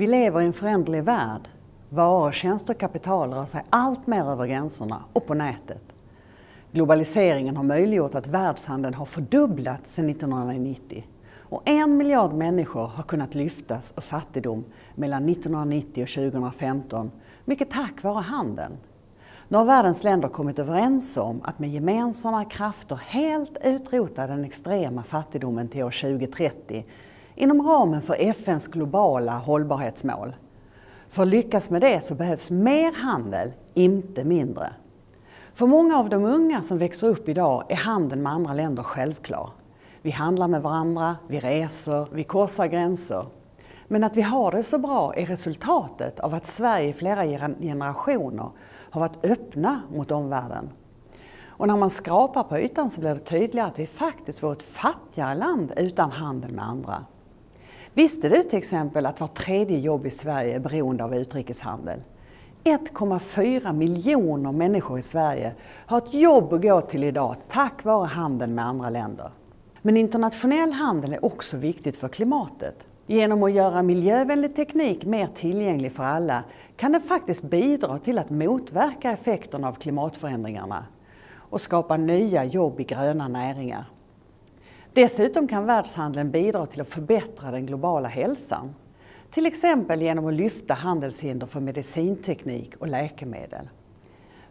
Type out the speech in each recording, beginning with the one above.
Vi lever i en föränderlig värld. Varor, tjänster och kapital rör sig allt mer över gränserna och på nätet. Globaliseringen har möjliggjort att världshandeln har fördubblats sedan 1990 och en miljard människor har kunnat lyftas ur fattigdom mellan 1990 och 2015, mycket tack vare handeln. Nu har världens länder kommit överens om att med gemensamma krafter helt utrota den extrema fattigdomen till år 2030 inom ramen för FNs globala hållbarhetsmål. För att lyckas med det så behövs mer handel, inte mindre. För många av de unga som växer upp idag är handeln med andra länder självklar. Vi handlar med varandra, vi reser, vi korsar gränser. Men att vi har det så bra är resultatet av att Sverige i flera generationer har varit öppna mot omvärlden. Och när man skrapar på ytan så blir det tydligare att vi faktiskt var ett fattigare land utan handel med andra. Visste du till exempel att var tredje jobb i Sverige är beroende av utrikeshandel? 1,4 miljoner människor i Sverige har ett jobb att gå till idag tack vare handeln med andra länder. Men internationell handel är också viktigt för klimatet. Genom att göra miljövänlig teknik mer tillgänglig för alla kan den faktiskt bidra till att motverka effekterna av klimatförändringarna och skapa nya jobb i gröna näringar. Dessutom kan världshandeln bidra till att förbättra den globala hälsan. Till exempel genom att lyfta handelshinder för medicinteknik och läkemedel.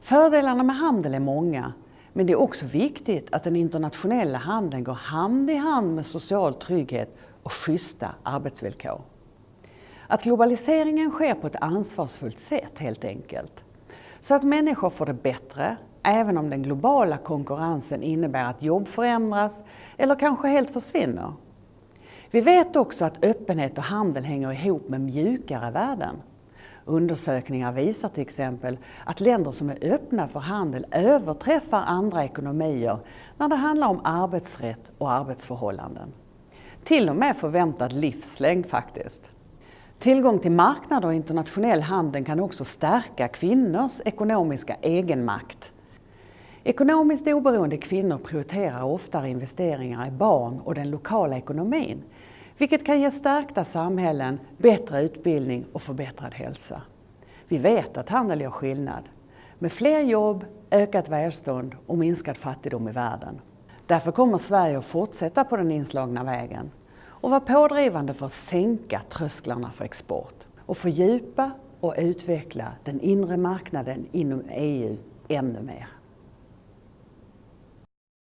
Fördelarna med handel är många, men det är också viktigt att den internationella handeln går hand i hand med social trygghet och schyssta arbetsvillkor. Att globaliseringen sker på ett ansvarsfullt sätt helt enkelt. Så att människor får det bättre, även om den globala konkurrensen innebär att jobb förändras eller kanske helt försvinner. Vi vet också att öppenhet och handel hänger ihop med mjukare värden. Undersökningar visar till exempel att länder som är öppna för handel överträffar andra ekonomier när det handlar om arbetsrätt och arbetsförhållanden. Till och med förväntad livslängd faktiskt. Tillgång till marknader och internationell handel kan också stärka kvinnors ekonomiska egenmakt. Ekonomiskt oberoende kvinnor prioriterar oftare investeringar i barn och den lokala ekonomin, vilket kan ge stärkta samhällen, bättre utbildning och förbättrad hälsa. Vi vet att handel gör skillnad. Med fler jobb, ökat välstånd och minskad fattigdom i världen. Därför kommer Sverige att fortsätta på den inslagna vägen och vara pådrivande för att sänka trösklarna för export och fördjupa och utveckla den inre marknaden inom EU ännu mer.